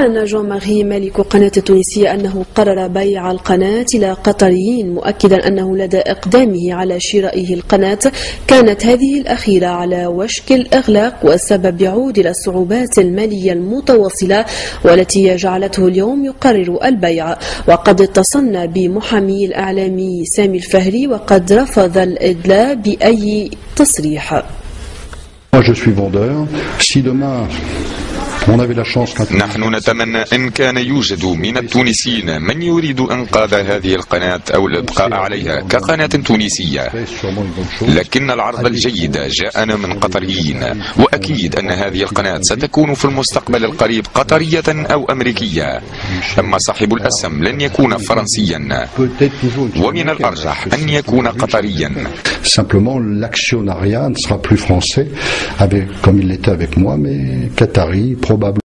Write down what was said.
أعلن جون ماري مالك قناة التونسية أنه قرر بيع القناة إلى قطريين مؤكدا أنه لدى إقدامه على شرائه القناة. كانت هذه الأخيرة على وشك الإغلاق والسبب يعود إلى الصعوبات المالية المتواصلة والتي جعلته اليوم يقرر البيع. وقد اتصلنا بمحامي الإعلامي سامي الفهري وقد رفض الإدلاء بأي تصريح. Moi, je suis vendeur. Si demain نحن نتمنى إن كان يوجد من التونسيين من يريد إنقاذ هذه القناة أو الإبقاء عليها كقناة تونسية. لكن العرض الجيد جاءنا من قطريين وأكيد أن هذه القناة ستكون في المستقبل القريب قطرية أو أمريكية. أما صاحب الأسهم لن يكون فرنسيا. ومن الأرجح أن يكون قطريا. Simplement, l'actionnariat ne sera plus français, comme il l'était avec moi, mais qatari, probablement.